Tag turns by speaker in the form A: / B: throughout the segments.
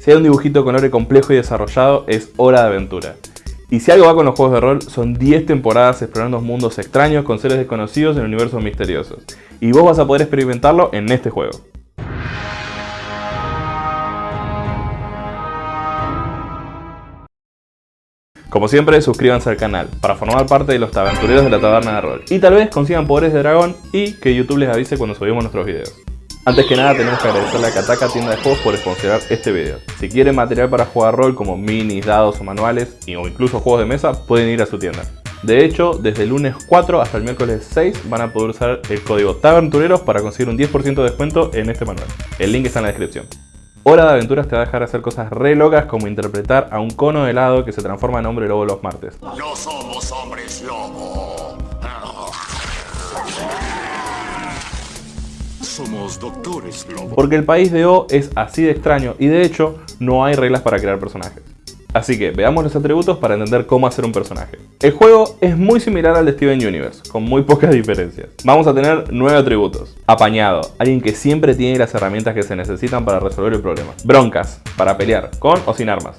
A: Si hay un dibujito con lore complejo y desarrollado, es hora de aventura. Y si algo va con los juegos de rol, son 10 temporadas explorando mundos extraños con seres desconocidos en universos misteriosos. Y vos vas a poder experimentarlo en este juego. Como siempre, suscríbanse al canal para formar parte de los aventureros de la taberna de rol. Y tal vez consigan poderes de dragón y que YouTube les avise cuando subimos nuestros videos. Antes que nada tenemos que agradecerle a Kataka Tienda de Juegos por sponsorar este video. Si quieren material para jugar rol como minis, dados o manuales o incluso juegos de mesa, pueden ir a su tienda. De hecho, desde el lunes 4 hasta el miércoles 6 van a poder usar el código TAVENTUREROS para conseguir un 10% de descuento en este manual. El link está en la descripción. Hora de Aventuras te va a dejar hacer cosas re locas como interpretar a un cono de helado que se transforma en hombre lobo los martes.
B: No somos hombres lobo. Somos doctores lobo.
A: Porque el país de O es así de extraño y de hecho no hay reglas para crear personajes. Así que veamos los atributos para entender cómo hacer un personaje. El juego es muy similar al de Steven Universe, con muy pocas diferencias. Vamos a tener 9 atributos. Apañado, alguien que siempre tiene las herramientas que se necesitan para resolver el problema. Broncas, para pelear, con o sin armas.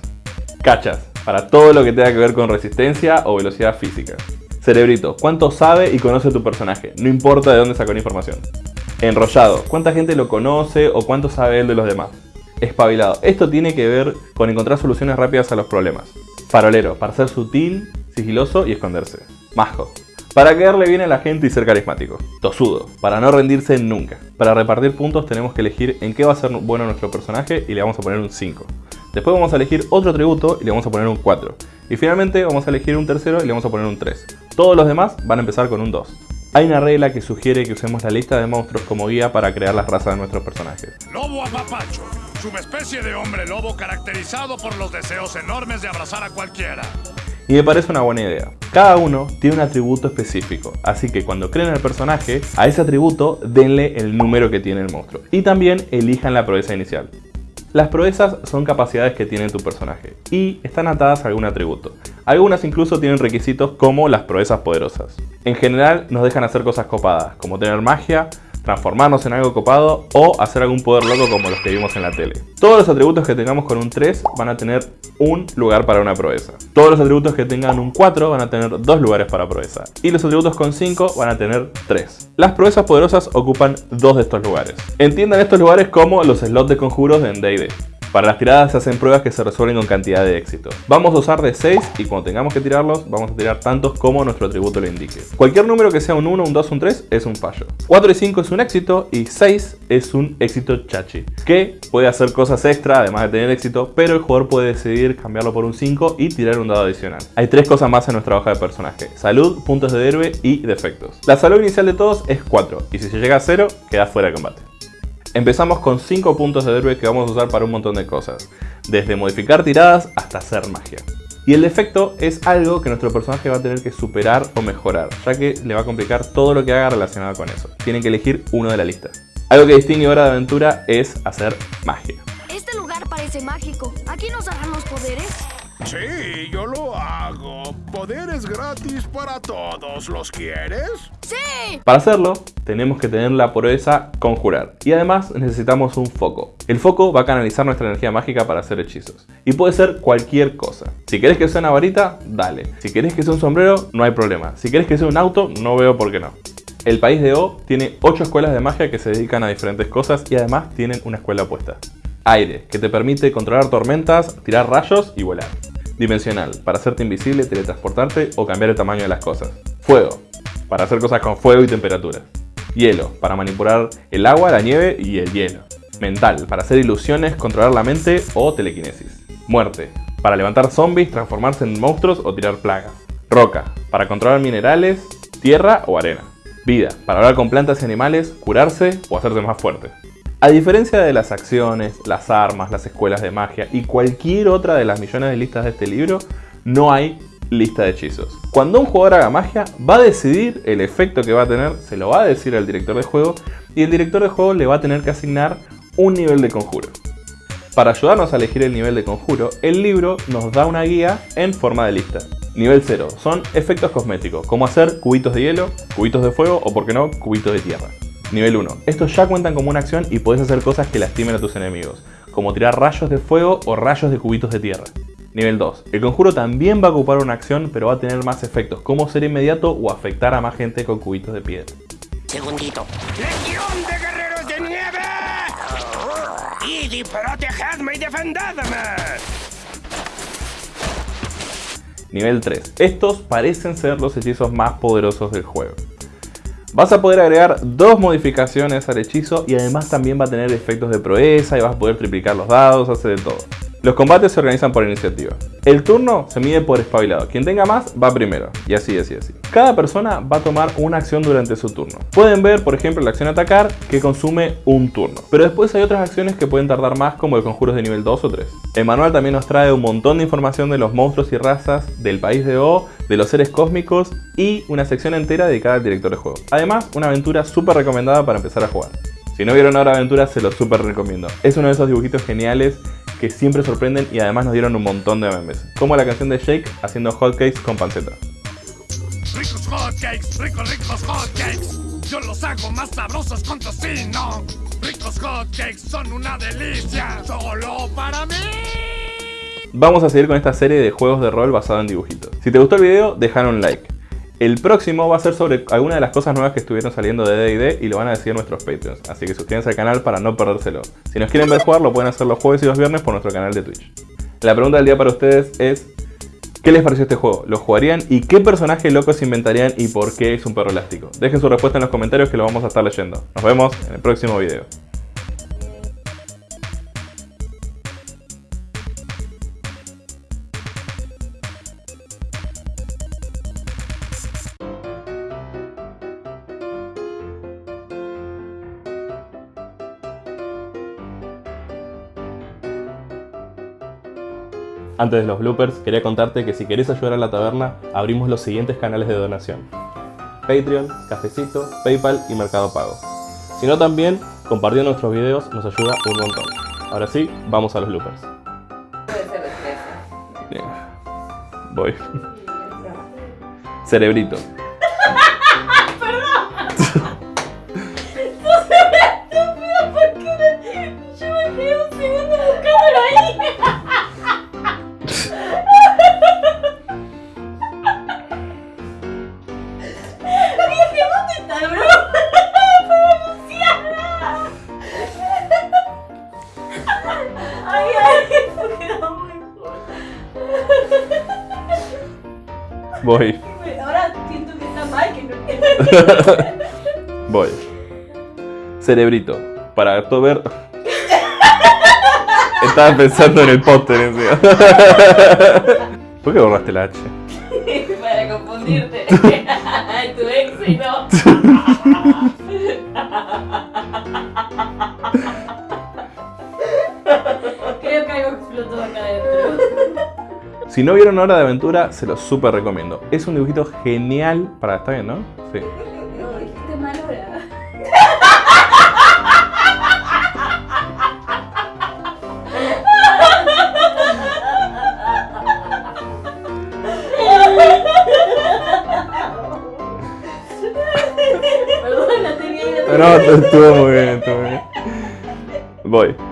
A: Cachas, para todo lo que tenga que ver con resistencia o velocidad física. Cerebrito, cuánto sabe y conoce tu personaje, no importa de dónde sacó la información. Enrollado, cuánta gente lo conoce o cuánto sabe él de los demás espabilado. Esto tiene que ver con encontrar soluciones rápidas a los problemas. Farolero, para ser sutil, sigiloso y esconderse. Majo, para caerle bien a la gente y ser carismático. Tosudo, para no rendirse nunca. Para repartir puntos tenemos que elegir en qué va a ser bueno nuestro personaje y le vamos a poner un 5. Después vamos a elegir otro atributo y le vamos a poner un 4. Y finalmente vamos a elegir un tercero y le vamos a poner un 3. Todos los demás van a empezar con un 2. Hay una regla que sugiere que usemos la lista de monstruos como guía para crear las razas de nuestros personajes.
B: Lobo apapacho, subespecie de hombre lobo caracterizado por los deseos enormes de abrazar a cualquiera.
A: Y me parece una buena idea. Cada uno tiene un atributo específico, así que cuando creen el personaje, a ese atributo denle el número que tiene el monstruo. Y también elijan la proeza inicial. Las proezas son capacidades que tiene tu personaje y están atadas a algún atributo. Algunas incluso tienen requisitos como las proezas poderosas. En general nos dejan hacer cosas copadas, como tener magia, transformarnos en algo copado o hacer algún poder loco como los que vimos en la tele. Todos los atributos que tengamos con un 3 van a tener un lugar para una proeza. Todos los atributos que tengan un 4 van a tener dos lugares para proeza. Y los atributos con 5 van a tener 3. Las proezas poderosas ocupan dos de estos lugares. Entiendan estos lugares como los slots de conjuros de D&D. Para las tiradas se hacen pruebas que se resuelven con cantidad de éxito. Vamos a usar de 6 y cuando tengamos que tirarlos, vamos a tirar tantos como nuestro atributo lo indique. Cualquier número que sea un 1, un 2, un 3 es un fallo. 4 y 5 es un éxito y 6 es un éxito chachi, que puede hacer cosas extra además de tener éxito, pero el jugador puede decidir cambiarlo por un 5 y tirar un dado adicional. Hay tres cosas más en nuestra hoja de personaje, salud, puntos de héroe y defectos. La salud inicial de todos es 4 y si se llega a 0 queda fuera de combate. Empezamos con 5 puntos de héroe que vamos a usar para un montón de cosas, desde modificar tiradas hasta hacer magia. Y el defecto es algo que nuestro personaje va a tener que superar o mejorar, ya que le va a complicar todo lo que haga relacionado con eso. Tienen que elegir uno de la lista. Algo que distingue Hora de Aventura es hacer magia.
C: Este lugar parece mágico. ¿Aquí nos los poderes?
B: Sí, yo lo hago. Poderes gratis para todos. ¿Los quieres?
C: ¡Sí!
A: Para hacerlo, tenemos que tener la proeza conjurar. Y además necesitamos un foco. El foco va a canalizar nuestra energía mágica para hacer hechizos. Y puede ser cualquier cosa. Si querés que sea una varita, dale. Si querés que sea un sombrero, no hay problema. Si querés que sea un auto, no veo por qué no. El país de O tiene 8 escuelas de magia que se dedican a diferentes cosas y además tienen una escuela opuesta. Aire, que te permite controlar tormentas, tirar rayos y volar. Dimensional, para hacerte invisible, teletransportarte o cambiar el tamaño de las cosas. Fuego, para hacer cosas con fuego y temperatura. Hielo, para manipular el agua, la nieve y el hielo. Mental, para hacer ilusiones, controlar la mente o telequinesis. Muerte, para levantar zombies, transformarse en monstruos o tirar plagas. Roca, para controlar minerales, tierra o arena. Vida, para hablar con plantas y animales, curarse o hacerse más fuerte. A diferencia de las acciones, las armas, las escuelas de magia y cualquier otra de las millones de listas de este libro, no hay lista de hechizos. Cuando un jugador haga magia, va a decidir el efecto que va a tener, se lo va a decir al director de juego y el director de juego le va a tener que asignar un nivel de conjuro. Para ayudarnos a elegir el nivel de conjuro, el libro nos da una guía en forma de lista. Nivel 0 son efectos cosméticos, como hacer cubitos de hielo, cubitos de fuego o, por qué no, cubitos de tierra. Nivel 1. Estos ya cuentan como una acción y puedes hacer cosas que lastimen a tus enemigos, como tirar rayos de fuego o rayos de cubitos de tierra. Nivel 2. El conjuro también va a ocupar una acción, pero va a tener más efectos, como ser inmediato o afectar a más gente con cubitos de piedra.
D: Segundito. ¡Legión de guerreros de nieve! ¡Id y protegedme y defendedme!
A: Nivel 3. Estos parecen ser los hechizos más poderosos del juego. Vas a poder agregar dos modificaciones al hechizo y además también va a tener efectos de proeza y vas a poder triplicar los dados, hacer de todo. Los combates se organizan por iniciativa. El turno se mide por espabilado. Quien tenga más va primero. Y así, así, así. Cada persona va a tomar una acción durante su turno. Pueden ver, por ejemplo, la acción atacar que consume un turno. Pero después hay otras acciones que pueden tardar más como el conjuros de nivel 2 o 3. El manual también nos trae un montón de información de los monstruos y razas del país de O, de los seres cósmicos y una sección entera dedicada al director de juego. Además, una aventura súper recomendada para empezar a jugar. Si no vieron ahora aventura, se lo súper recomiendo. Es uno de esos dibujitos geniales que siempre sorprenden y además nos dieron un montón de memes. Como la canción de Shake haciendo hotcakes con panceta.
B: Ricos hotcakes, ricos, ricos hotcakes. Yo los hago más sabrosos con tocino. Ricos hotcakes son una delicia, solo para mí.
A: Vamos a seguir con esta serie de juegos de rol basado en dibujitos. Si te gustó el video, dejar un like. El próximo va a ser sobre alguna de las cosas nuevas que estuvieron saliendo de D&D y lo van a decir nuestros Patreons, así que suscríbanse al canal para no perdérselo. Si nos quieren ver jugar, lo pueden hacer los jueves y los viernes por nuestro canal de Twitch. La pregunta del día para ustedes es, ¿qué les pareció este juego? ¿Lo jugarían? ¿Y qué personaje loco se inventarían y por qué es un perro elástico? Dejen su respuesta en los comentarios que lo vamos a estar leyendo. Nos vemos en el próximo video. Antes de los bloopers, quería contarte que si querés ayudar a la taberna, abrimos los siguientes canales de donación. Patreon, Cafecito, Paypal y Mercado Pago. Si no también, compartiendo nuestros videos nos ayuda un montón. Ahora sí, vamos a los bloopers. Bien. Voy. Cerebrito.
E: ¿Por qué no? Yo me quedé un segundo buscándolo ahí.
A: Voy.
E: Ahora siento que está mal que no
A: Voy. Cerebrito. Para todo ver. Estaba pensando en el póster encima. ¿Por qué borraste la H?
E: Para confundirte. tu ex
A: Si no vieron Hora de Aventura, se los súper recomiendo. Es un dibujito genial para... ¿Está bien, no? Sí.
E: No, dijiste mal hora. Perdón, tenía
A: No,
E: tenía ahí.
A: estuvo muy bien, estuvo muy bien. Voy.